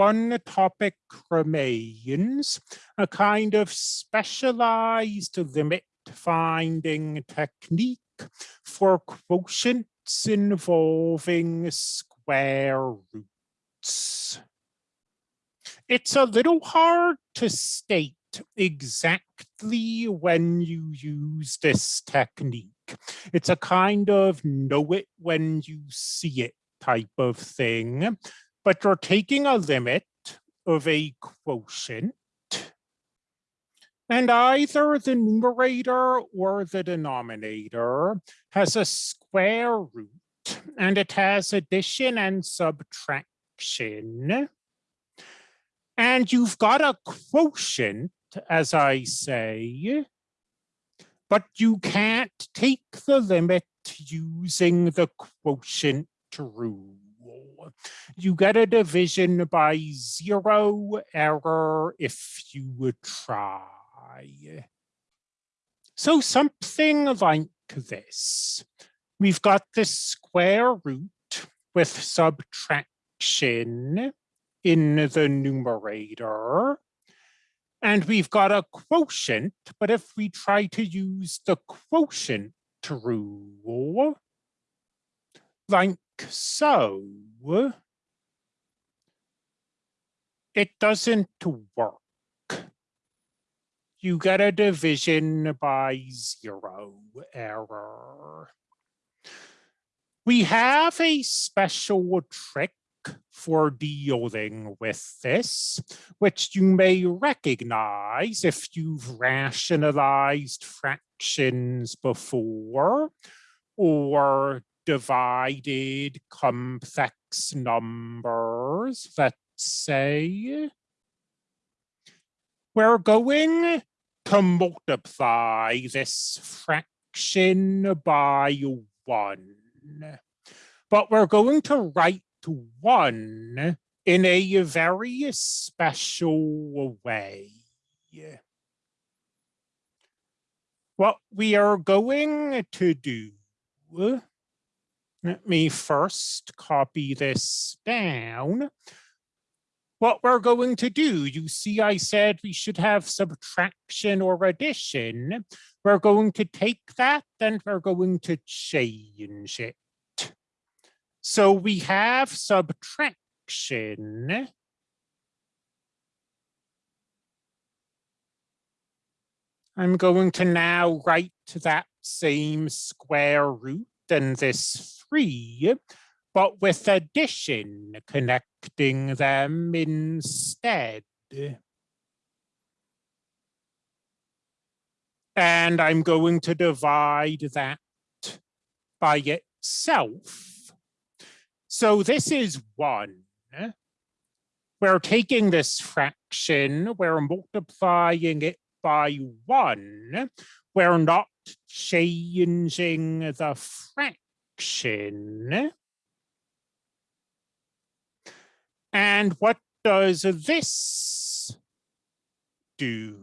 one topic remains, a kind of specialized limit finding technique for quotients involving square roots. It's a little hard to state exactly when you use this technique. It's a kind of know it when you see it type of thing, but you're taking a limit of a quotient and either the numerator or the denominator has a square root and it has addition and subtraction. And you've got a quotient, as I say, but you can't take the limit using the quotient rule. You get a division by zero error if you would try. So something like this. We've got the square root with subtraction in the numerator. And we've got a quotient, but if we try to use the quotient rule, like so, it doesn't work you get a division by zero error. We have a special trick for dealing with this, which you may recognize if you've rationalized fractions before or divided complex numbers, let's say. We're going to multiply this fraction by one. But we're going to write one in a very special way. What we are going to do, let me first copy this down what we're going to do. You see, I said we should have subtraction or addition. We're going to take that and we're going to change it. So we have subtraction. I'm going to now write that same square root and this three but with addition connecting them instead. And I'm going to divide that by itself. So this is one. We're taking this fraction, we're multiplying it by one. We're not changing the fraction. And what does this do?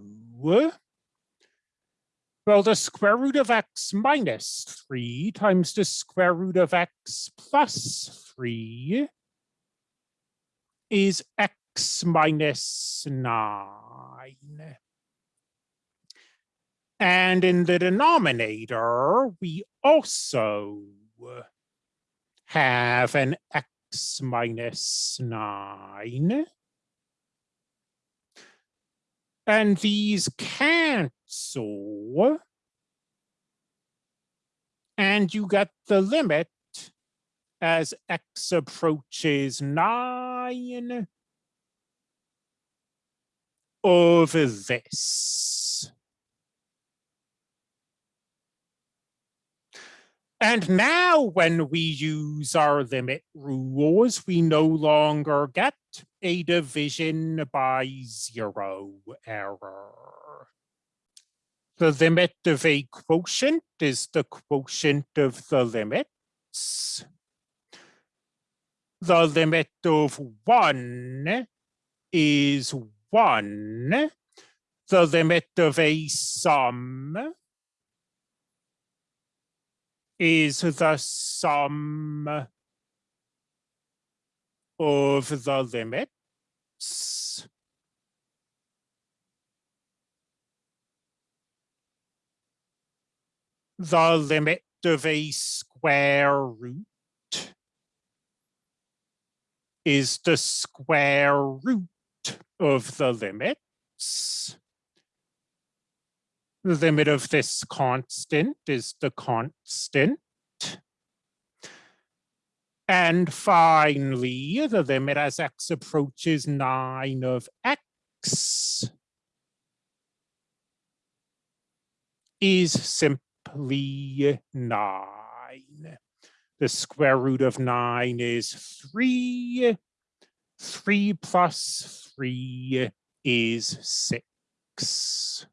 Well, the square root of x minus 3 times the square root of x plus 3 is x minus 9. And in the denominator, we also have an x minus 9. And these cancel. And you get the limit as x approaches 9 of this. And now when we use our limit rules, we no longer get a division by zero error. The limit of a quotient is the quotient of the limits. The limit of one is one. The limit of a sum is the sum of the limits the limit of a square root is the square root of the limits. The limit of this constant is the constant. And finally, the limit as x approaches 9 of x is simply 9. The square root of 9 is 3. 3 plus 3 is 6.